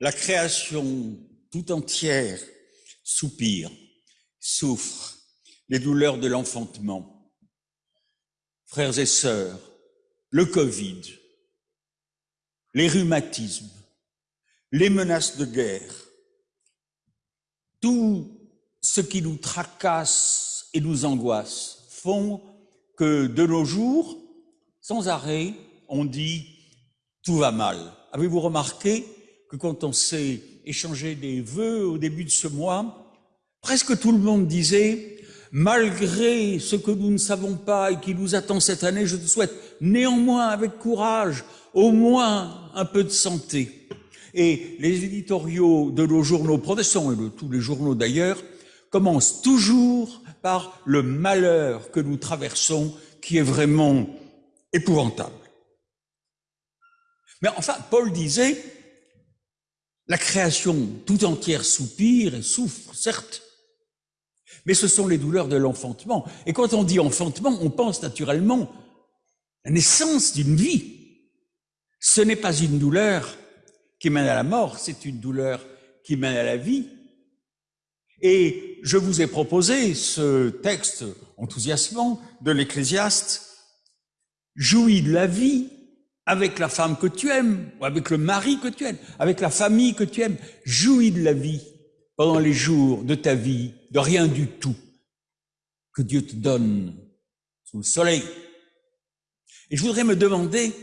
La création tout entière soupire, souffre les douleurs de l'enfantement. Frères et sœurs, le Covid, les rhumatismes, les menaces de guerre, tout ce qui nous tracasse et nous angoisse font que de nos jours, sans arrêt, on dit tout va mal. Avez-vous remarqué? Que quand on s'est échangé des vœux au début de ce mois, presque tout le monde disait malgré ce que nous ne savons pas et qui nous attend cette année, je te souhaite néanmoins avec courage au moins un peu de santé. Et les éditoriaux de nos journaux protestants et de tous les journaux d'ailleurs commencent toujours par le malheur que nous traversons qui est vraiment épouvantable. Mais enfin, Paul disait, la création tout entière soupire et souffre, certes, mais ce sont les douleurs de l'enfantement. Et quand on dit enfantement, on pense naturellement à la naissance d'une vie. Ce n'est pas une douleur qui mène à la mort, c'est une douleur qui mène à la vie. Et je vous ai proposé ce texte enthousiasmant de l'Ecclésiaste. Jouis de la vie avec la femme que tu aimes, ou avec le mari que tu aimes, avec la famille que tu aimes. Jouis de la vie pendant les jours de ta vie, de rien du tout que Dieu te donne sous le soleil. Et je voudrais me demander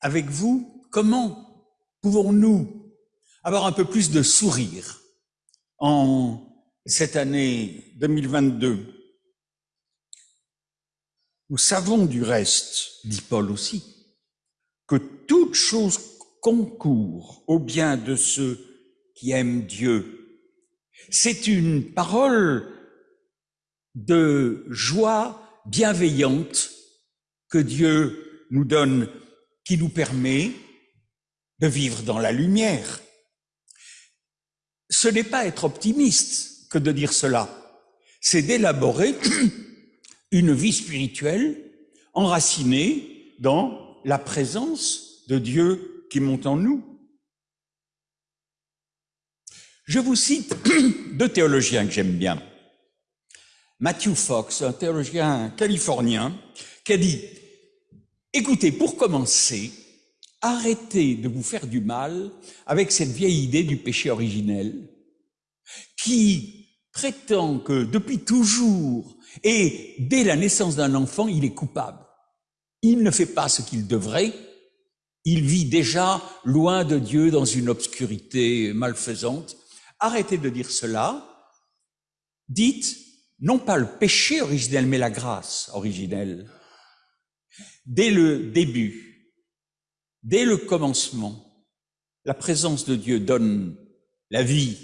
avec vous comment pouvons-nous avoir un peu plus de sourire en cette année 2022. Nous savons du reste, dit Paul aussi, que toute chose concourt au bien de ceux qui aiment Dieu. C'est une parole de joie bienveillante que Dieu nous donne, qui nous permet de vivre dans la lumière. Ce n'est pas être optimiste que de dire cela, c'est d'élaborer une vie spirituelle enracinée dans la présence de Dieu qui monte en nous. Je vous cite deux théologiens que j'aime bien. Matthew Fox, un théologien californien, qui a dit, écoutez, pour commencer, arrêtez de vous faire du mal avec cette vieille idée du péché originel qui prétend que depuis toujours et dès la naissance d'un enfant, il est coupable. Il ne fait pas ce qu'il devrait, il vit déjà loin de Dieu dans une obscurité malfaisante. Arrêtez de dire cela. Dites non pas le péché originel, mais la grâce originelle. Dès le début, dès le commencement, la présence de Dieu donne la vie.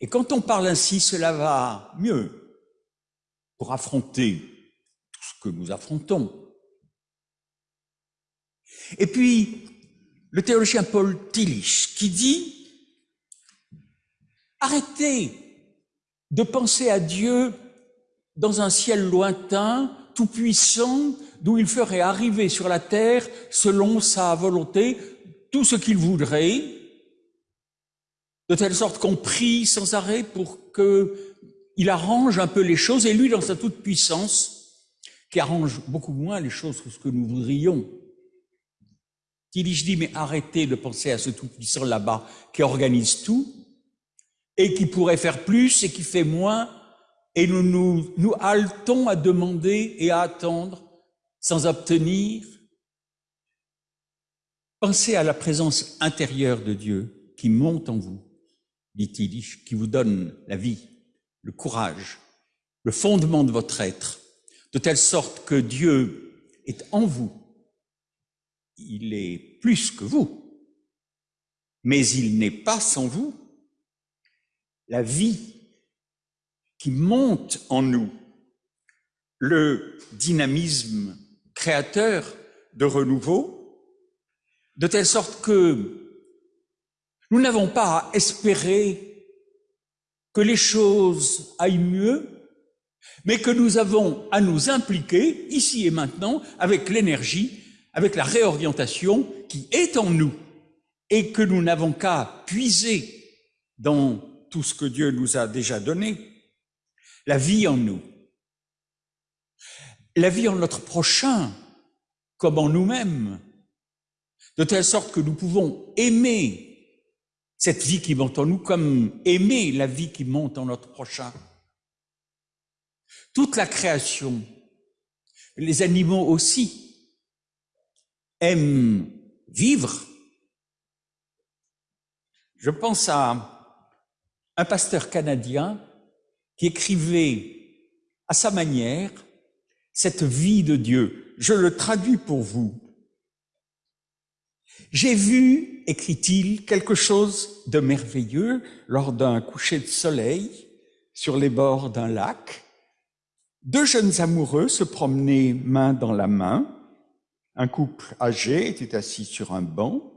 Et quand on parle ainsi, cela va mieux pour affronter tout ce que nous affrontons. Et puis, le théologien Paul Tillich qui dit, arrêtez de penser à Dieu dans un ciel lointain, tout-puissant, d'où il ferait arriver sur la terre, selon sa volonté, tout ce qu'il voudrait, de telle sorte qu'on prie sans arrêt pour qu'il arrange un peu les choses, et lui, dans sa toute-puissance, qui arrange beaucoup moins les choses que ce que nous voudrions. Il dit, mais arrêtez de penser à ce tout-puissant là-bas qui organise tout, et qui pourrait faire plus et qui fait moins, et nous nous, nous haletons à demander et à attendre sans obtenir. Pensez à la présence intérieure de Dieu qui monte en vous, dit-il, qui vous donne la vie, le courage, le fondement de votre être, de telle sorte que Dieu est en vous. Il est plus que vous, mais il n'est pas sans vous. La vie qui monte en nous, le dynamisme créateur de renouveau, de telle sorte que nous n'avons pas à espérer que les choses aillent mieux, mais que nous avons à nous impliquer ici et maintenant avec l'énergie, avec la réorientation qui est en nous et que nous n'avons qu'à puiser dans tout ce que Dieu nous a déjà donné, la vie en nous, la vie en notre prochain, comme en nous-mêmes, de telle sorte que nous pouvons aimer cette vie qui monte en nous comme aimer la vie qui monte en notre prochain. Toute la création, les animaux aussi, aiment vivre. Je pense à un pasteur canadien qui écrivait à sa manière cette vie de Dieu. Je le traduis pour vous. J'ai vu, écrit-il, quelque chose de merveilleux lors d'un coucher de soleil sur les bords d'un lac. Deux jeunes amoureux se promenaient main dans la main. Un couple âgé était assis sur un banc.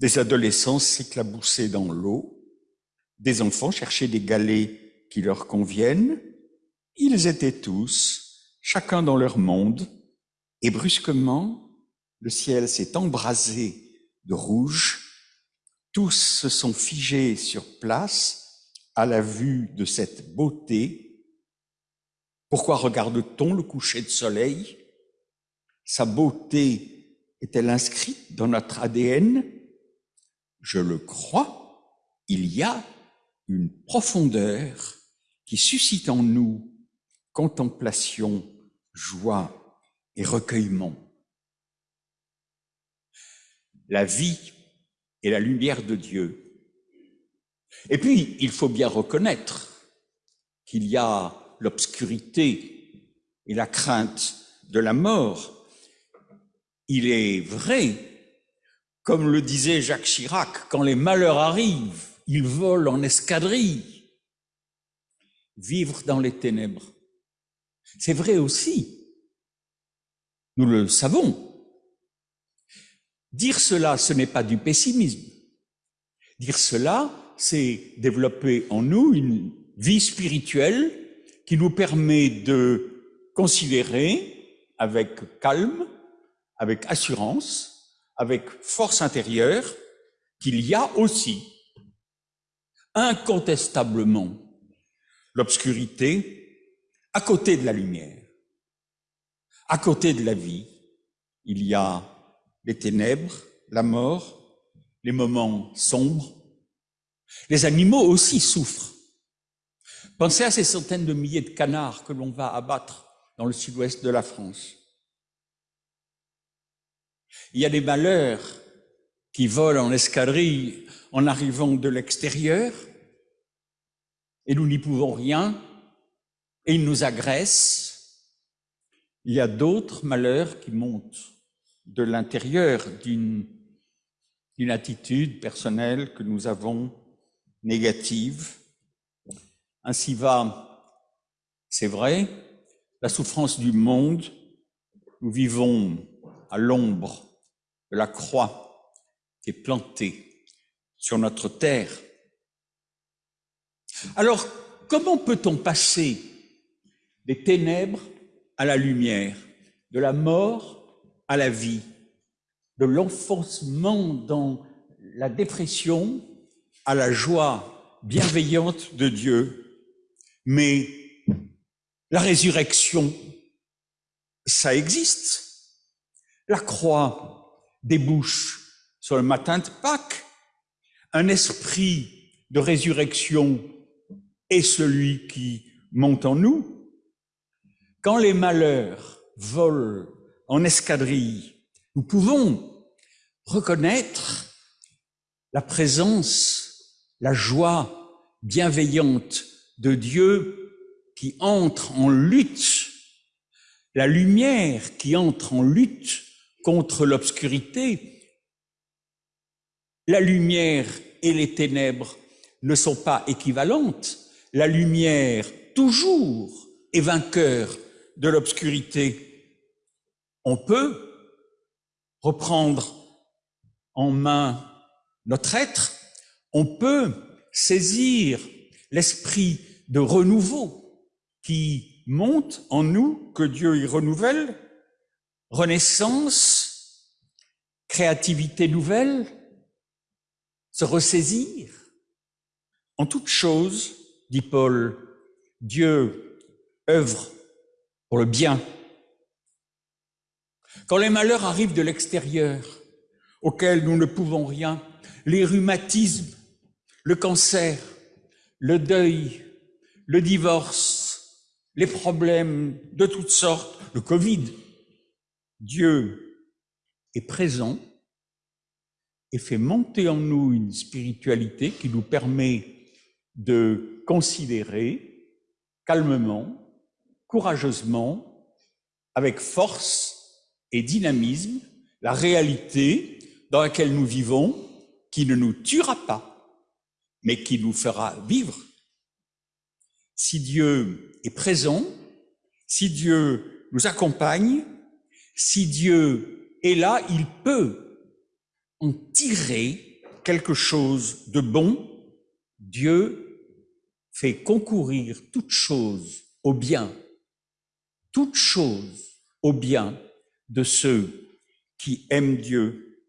Des adolescents s'éclaboussaient dans l'eau. Des enfants cherchaient des galets qui leur conviennent. Ils étaient tous, chacun dans leur monde, et brusquement, le ciel s'est embrasé de rouge, tous se sont figés sur place à la vue de cette beauté. Pourquoi regarde-t-on le coucher de soleil? Sa beauté est-elle inscrite dans notre ADN Je le crois, il y a une profondeur qui suscite en nous contemplation, joie et recueillement la vie et la lumière de Dieu. Et puis, il faut bien reconnaître qu'il y a l'obscurité et la crainte de la mort. Il est vrai, comme le disait Jacques Chirac, quand les malheurs arrivent, ils volent en escadrille. Vivre dans les ténèbres. C'est vrai aussi. Nous le savons. Dire cela, ce n'est pas du pessimisme. Dire cela, c'est développer en nous une vie spirituelle qui nous permet de considérer avec calme, avec assurance, avec force intérieure, qu'il y a aussi incontestablement l'obscurité à côté de la lumière, à côté de la vie. Il y a les ténèbres, la mort, les moments sombres. Les animaux aussi souffrent. Pensez à ces centaines de milliers de canards que l'on va abattre dans le sud-ouest de la France. Il y a des malheurs qui volent en escadrille en arrivant de l'extérieur, et nous n'y pouvons rien, et ils nous agressent. Il y a d'autres malheurs qui montent de l'intérieur d'une attitude personnelle que nous avons négative. Ainsi va, c'est vrai, la souffrance du monde. Nous vivons à l'ombre de la croix qui est plantée sur notre terre. Alors, comment peut-on passer des ténèbres à la lumière, de la mort à la vie, de l'enfoncement dans la dépression à la joie bienveillante de Dieu. Mais la résurrection, ça existe. La croix débouche sur le matin de Pâques. Un esprit de résurrection est celui qui monte en nous. Quand les malheurs volent en escadrille, nous pouvons reconnaître la présence, la joie bienveillante de Dieu qui entre en lutte, la lumière qui entre en lutte contre l'obscurité. La lumière et les ténèbres ne sont pas équivalentes. La lumière, toujours, est vainqueur de l'obscurité on peut reprendre en main notre être, on peut saisir l'esprit de renouveau qui monte en nous, que Dieu y renouvelle, renaissance, créativité nouvelle, se ressaisir. En toute chose, dit Paul, Dieu œuvre pour le bien. Quand les malheurs arrivent de l'extérieur, auxquels nous ne pouvons rien, les rhumatismes, le cancer, le deuil, le divorce, les problèmes de toutes sortes, le Covid, Dieu est présent et fait monter en nous une spiritualité qui nous permet de considérer calmement, courageusement, avec force et dynamisme, la réalité dans laquelle nous vivons, qui ne nous tuera pas, mais qui nous fera vivre. Si Dieu est présent, si Dieu nous accompagne, si Dieu est là, il peut en tirer quelque chose de bon. Dieu fait concourir toute chose au bien, toute chose au bien de ceux qui aiment Dieu.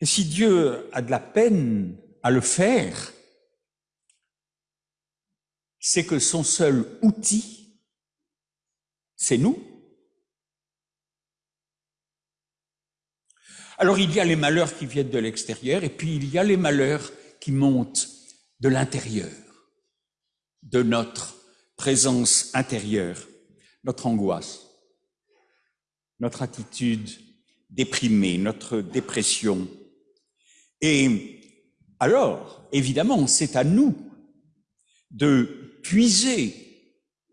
Et si Dieu a de la peine à le faire, c'est que son seul outil, c'est nous. Alors il y a les malheurs qui viennent de l'extérieur et puis il y a les malheurs qui montent de l'intérieur, de notre présence intérieure, notre angoisse, notre attitude déprimée, notre dépression. Et alors, évidemment, c'est à nous de puiser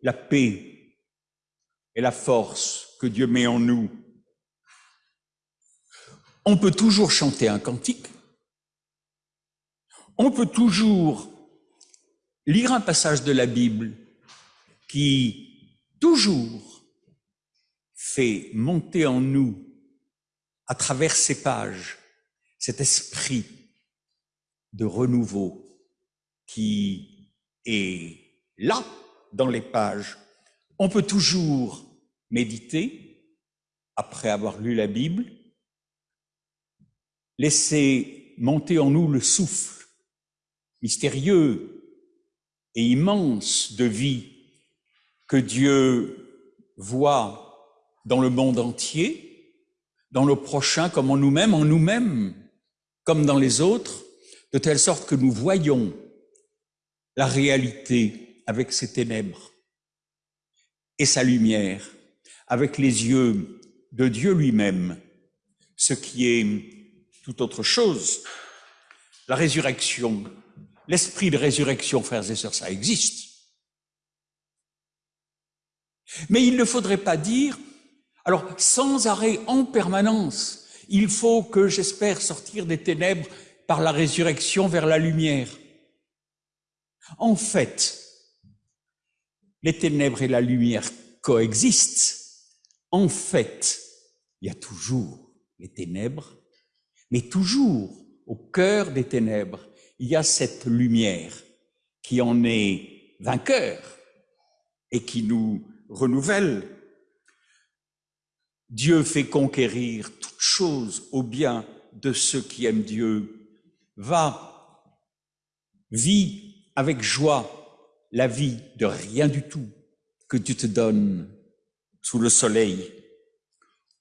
la paix et la force que Dieu met en nous on peut toujours chanter un cantique, on peut toujours lire un passage de la Bible qui toujours fait monter en nous, à travers ces pages, cet esprit de renouveau qui est là dans les pages. On peut toujours méditer après avoir lu la Bible, laisser monter en nous le souffle mystérieux et immense de vie que Dieu voit dans le monde entier, dans le prochain comme en nous-mêmes, en nous-mêmes comme dans les autres, de telle sorte que nous voyons la réalité avec ses ténèbres et sa lumière, avec les yeux de Dieu lui-même, ce qui est tout autre chose. La résurrection, l'esprit de résurrection, frères et sœurs, ça existe. Mais il ne faudrait pas dire, alors sans arrêt en permanence, il faut que j'espère sortir des ténèbres par la résurrection vers la lumière. En fait, les ténèbres et la lumière coexistent. En fait, il y a toujours les ténèbres mais toujours au cœur des ténèbres, il y a cette lumière qui en est vainqueur et qui nous renouvelle. Dieu fait conquérir toute chose au bien de ceux qui aiment Dieu. Va, vis avec joie la vie de rien du tout que tu te donnes sous le soleil.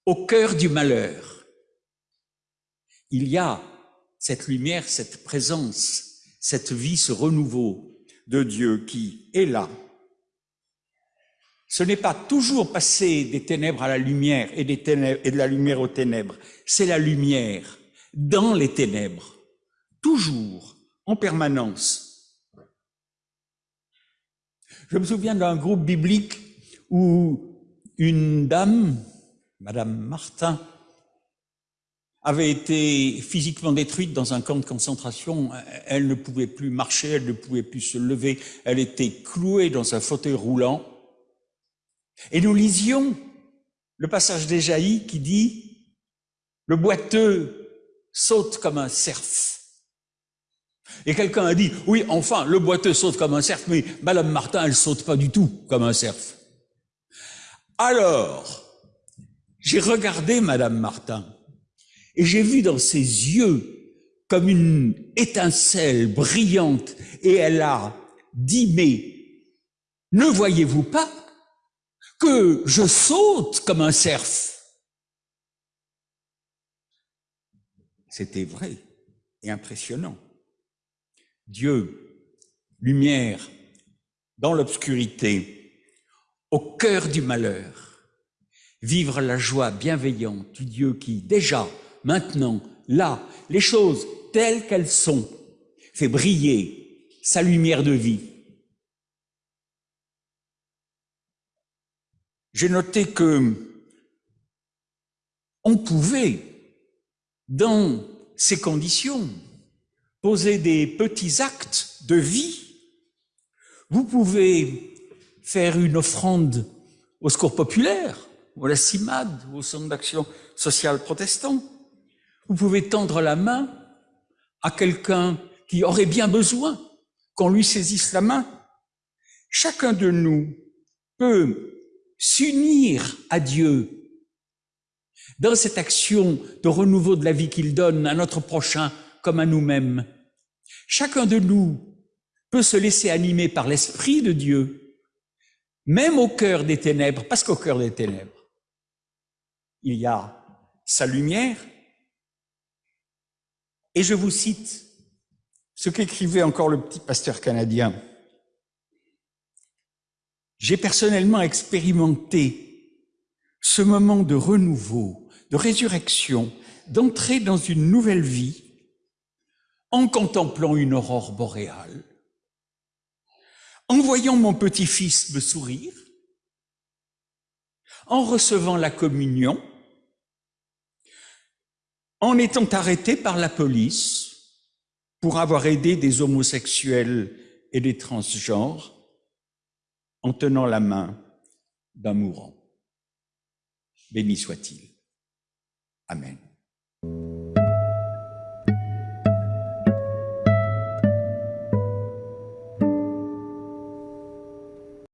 Au cœur du malheur, il y a cette lumière, cette présence, cette vie, ce renouveau de Dieu qui est là. Ce n'est pas toujours passer des ténèbres à la lumière et, et de la lumière aux ténèbres, c'est la lumière dans les ténèbres, toujours, en permanence. Je me souviens d'un groupe biblique où une dame, Madame Martin, avait été physiquement détruite dans un camp de concentration. Elle ne pouvait plus marcher, elle ne pouvait plus se lever, elle était clouée dans un fauteuil roulant. Et nous lisions le passage d'Éjaïe qui dit « Le boiteux saute comme un cerf ». Et quelqu'un a dit « Oui, enfin, le boiteux saute comme un cerf, mais Madame Martin, elle saute pas du tout comme un cerf. » Alors, j'ai regardé Madame Martin et j'ai vu dans ses yeux comme une étincelle brillante et elle a dit, mais ne voyez-vous pas que je saute comme un cerf? C'était vrai et impressionnant. Dieu, lumière dans l'obscurité, au cœur du malheur, vivre la joie bienveillante du Dieu qui, déjà, maintenant, là, les choses telles qu'elles sont, fait briller sa lumière de vie. J'ai noté que on pouvait, dans ces conditions, poser des petits actes de vie. Vous pouvez faire une offrande au secours populaire, à la CIMAD, au Centre d'action sociale protestant. Vous pouvez tendre la main à quelqu'un qui aurait bien besoin qu'on lui saisisse la main. Chacun de nous peut s'unir à Dieu dans cette action de renouveau de la vie qu'il donne à notre prochain comme à nous-mêmes. Chacun de nous peut se laisser animer par l'Esprit de Dieu, même au cœur des ténèbres, parce qu'au cœur des ténèbres, il y a sa lumière. Et je vous cite ce qu'écrivait encore le petit pasteur canadien. J'ai personnellement expérimenté ce moment de renouveau, de résurrection, d'entrer dans une nouvelle vie en contemplant une aurore boréale, en voyant mon petit-fils me sourire, en recevant la communion, en étant arrêté par la police pour avoir aidé des homosexuels et des transgenres, en tenant la main d'un mourant. Béni soit-il. Amen.